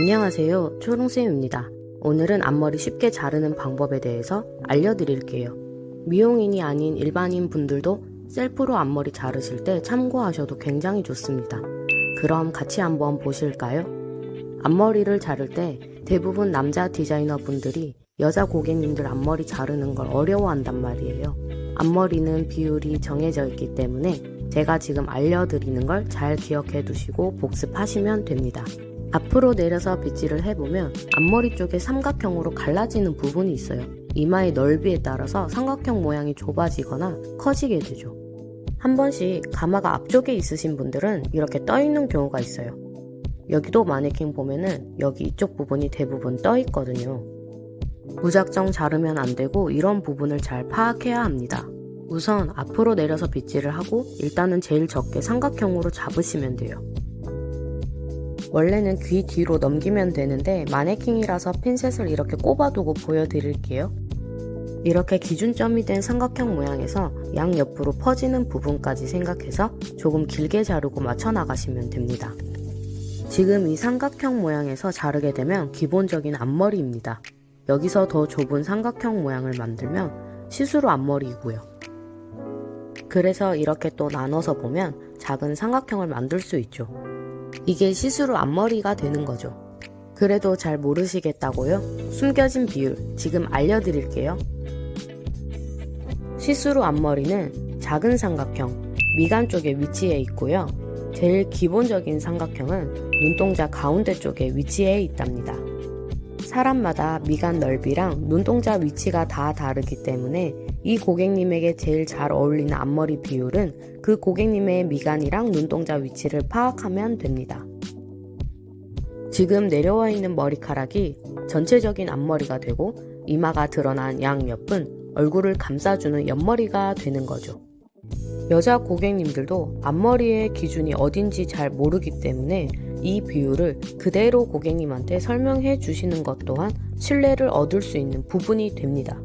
안녕하세요. 초롱쌤입니다. 오늘은 앞머리 쉽게 자르는 방법에 대해서 알려드릴게요. 미용인이 아닌 일반인 분들도 셀프로 앞머리 자르실 때 참고하셔도 굉장히 좋습니다. 그럼 같이 한번 보실까요? 앞머리를 자를 때 대부분 남자 디자이너 분들이 여자 고객님들 앞머리 자르는 걸 어려워한단 말이에요. 앞머리는 비율이 정해져 있기 때문에 제가 지금 알려드리는 걸 잘 기억해 두시고 복습하시면 됩니다 앞으로 내려서 빗질을 해보면 앞머리 쪽에 삼각형으로 갈라지는 부분이 있어요. 이마의 넓이에 따라서 삼각형 모양이 좁아지거나 커지게 되죠. 한 번씩 가마가 앞쪽에 있으신 분들은 이렇게 떠 있는 경우가 있어요. 여기도 마네킹 보면은 여기 이쪽 부분이 대부분 떠 있거든요. 무작정 자르면 안 되고 이런 부분을 잘 파악해야 합니다. 우선 앞으로 내려서 빗질을 하고 일단은 제일 적게 삼각형으로 잡으시면 돼요. 원래는 귀 뒤로 넘기면 되는데 마네킹이라서 핀셋을 이렇게 꼽아두고 보여드릴게요. 이렇게 기준점이 된 삼각형 모양에서 양옆으로 퍼지는 부분까지 생각해서 조금 길게 자르고 맞춰 나가시면 됩니다. 지금 이 삼각형 모양에서 자르게 되면 기본적인 앞머리입니다. 여기서 더 좁은 삼각형 모양을 만들면 시스루 앞머리이고요. 그래서 이렇게 또 나눠서 보면 작은 삼각형을 만들 수 있죠. 이게 시스루 앞머리가 되는 거죠. 그래도 잘 모르시겠다고요? 숨겨진 비율 지금 알려드릴게요. 시스루 앞머리는 작은 삼각형, 미간 쪽에 위치해 있고요. 제일 기본적인 삼각형은 눈동자 가운데 쪽에 위치해 있답니다. 사람마다 미간 넓이랑 눈동자 위치가 다 다르기 때문에 이 고객님에게 제일 잘 어울리는 앞머리 비율은 그 고객님의 미간이랑 눈동자 위치를 파악하면 됩니다. 지금 내려와 있는 머리카락이 전체적인 앞머리가 되고 이마가 드러난 양옆은 얼굴을 감싸주는 옆머리가 되는 거죠. 여자 고객님들도 앞머리의 기준이 어딘지 잘 모르기 때문에 이 비율을 그대로 고객님한테 설명해 주시는 것 또한 신뢰를 얻을 수 있는 부분이 됩니다.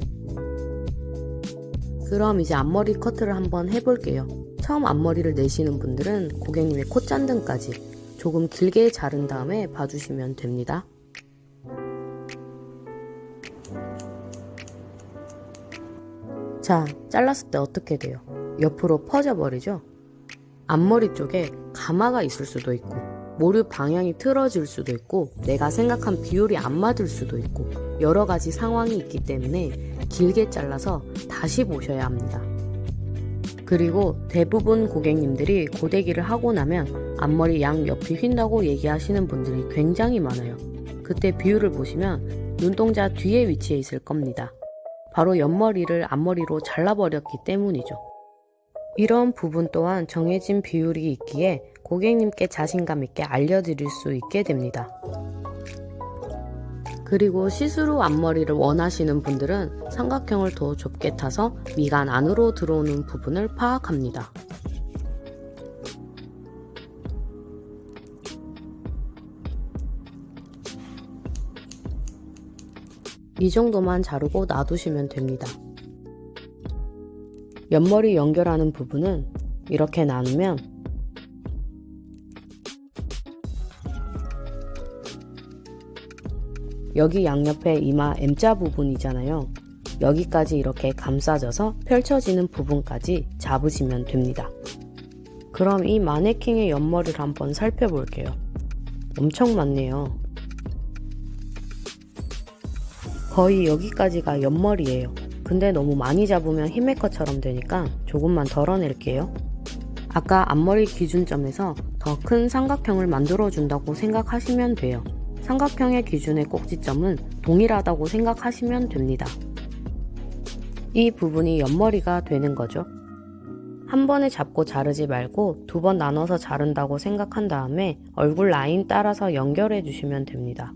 그럼 이제 앞머리 커트를 한번 해볼게요. 처음 앞머리를 내시는 분들은 고객님의 콧잔등까지 조금 길게 자른 다음에 봐주시면 됩니다. 자, 잘랐을 때 어떻게 돼요? 옆으로 퍼져버리죠? 앞머리 쪽에 가마가 있을 수도 있고 모류 방향이 틀어질 수도 있고 내가 생각한 비율이 안 맞을 수도 있고 여러 가지 상황이 있기 때문에 길게 잘라서 다시 보셔야 합니다. 그리고 대부분 고객님들이 고데기를 하고 나면 앞머리 양 옆이 휜다고 얘기하시는 분들이 굉장히 많아요. 그때 비율을 보시면 눈동자 뒤에 위치해 있을 겁니다. 바로 옆머리를 앞머리로 잘라버렸기 때문이죠. 이런 부분 또한 정해진 비율이 있기에 고객님께 자신감 있게 알려드릴 수 있게 됩니다. 그리고 시스루 앞머리를 원하시는 분들은 삼각형을 더 좁게 타서 미간 안으로 들어오는 부분을 파악합니다. 이 정도만 자르고 놔두시면 됩니다. 옆머리 연결하는 부분은 이렇게 나누면 여기 양옆에 이마 M자 부분이잖아요. 여기까지 이렇게 감싸져서 펼쳐지는 부분까지 잡으시면 됩니다. 그럼 이 마네킹의 옆머리를 한번 살펴볼게요. 엄청 많네요. 거의 여기까지가 옆머리예요. 근데 너무 많이 잡으면 히메커처럼 되니까 조금만 덜어낼게요. 아까 앞머리 기준점에서 더 큰 삼각형을 만들어준다고 생각하시면 돼요. 삼각형의 기준의 꼭지점은 동일하다고 생각하시면 됩니다. 이 부분이 옆머리가 되는 거죠. 한 번에 잡고 자르지 말고 두 번 나눠서 자른다고 생각한 다음에 얼굴 라인 따라서 연결해 주시면 됩니다.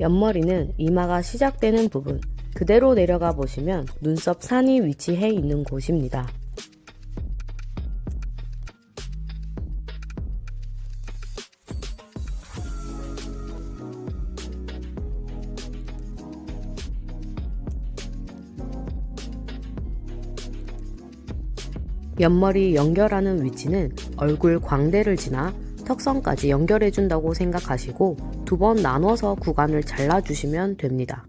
옆머리는 이마가 시작되는 부분 그대로 내려가 보시면 눈썹 산이 위치해 있는 곳입니다. 옆머리 연결하는 위치는 얼굴 광대를 지나 턱선까지 연결해준다고 생각하시고 두 번 나눠서 구간을 잘라주시면 됩니다.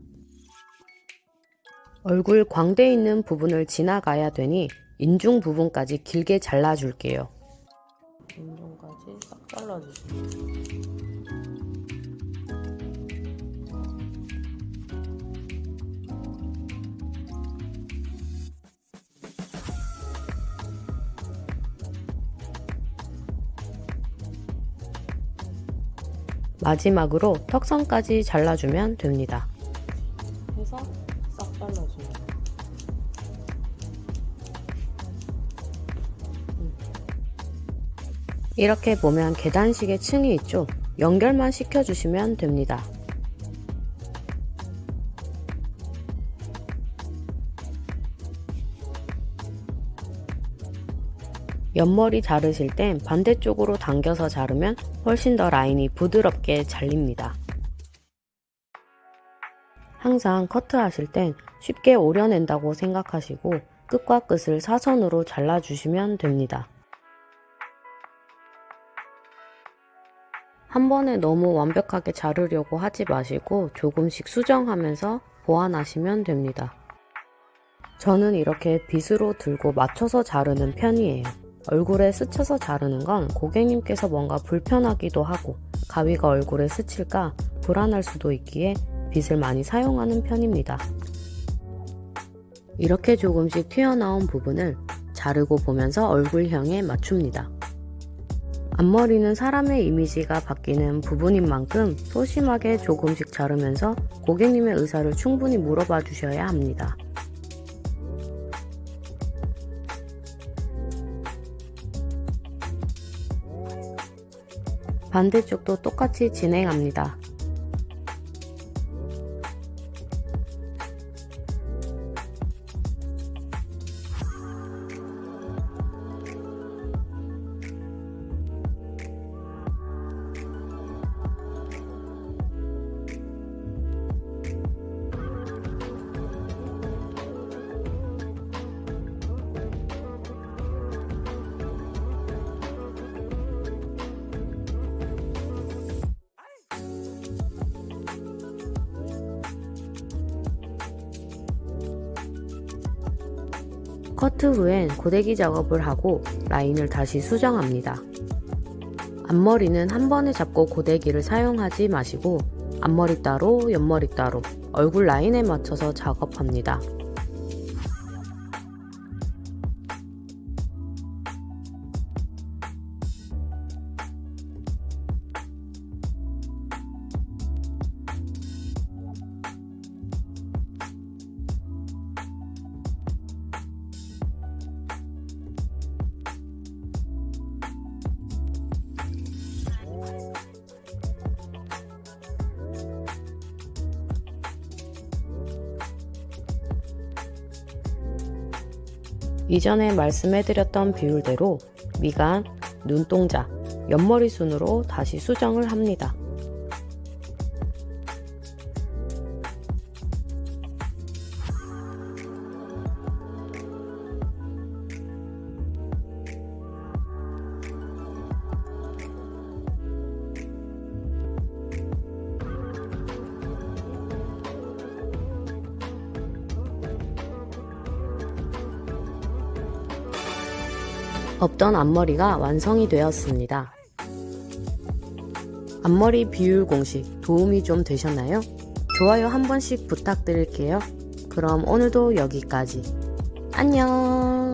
얼굴 광대 있는 부분을 지나가야 되니 인중 부분까지 길게 잘라줄게요. 인중까지 싹 잘라주세요. 마지막으로 턱선까지 잘라주면 됩니다. 해서 싹 잘라주면 이렇게 보면 계단식의 층이 있죠. 연결만 시켜주시면 됩니다. 옆머리 자르실 땐 반대쪽으로 당겨서 자르면 훨씬 더 라인이 부드럽게 잘립니다. 항상 커트하실 땐 쉽게 오려낸다고 생각하시고 끝과 끝을 사선으로 잘라주시면 됩니다. 한 번에 너무 완벽하게 자르려고 하지 마시고 조금씩 수정하면서 보완하시면 됩니다. 저는 이렇게 빗으로 들고 맞춰서 자르는 편이에요. 얼굴에 스쳐서 자르는 건 고객님께서 뭔가 불편하기도 하고 가위가 얼굴에 스칠까 불안할 수도 있기에 빗을 많이 사용하는 편입니다. 이렇게 조금씩 튀어나온 부분을 자르고 보면서 얼굴형에 맞춥니다. 앞머리는 사람의 이미지가 바뀌는 부분인 만큼 소심하게 조금씩 자르면서 고객님의 의사를 충분히 물어봐 주셔야 합니다. 반대쪽도 똑같이 진행합니다. 커트 후엔 고데기 작업을 하고 라인을 다시 수정합니다. 앞머리는 한 번에 잡고 고데기를 사용하지 마시고 앞머리 따로 옆머리 따로 얼굴 라인에 맞춰서 작업합니다. 이전에 말씀해드렸던 비율대로 미간, 눈동자, 옆머리 순으로 다시 수정을 합니다. 없던 앞머리가 완성이 되었습니다. 앞머리 비율 공식 도움이 좀 되셨나요? 좋아요 한 번씩 부탁드릴게요. 그럼 오늘도 여기까지. 안녕!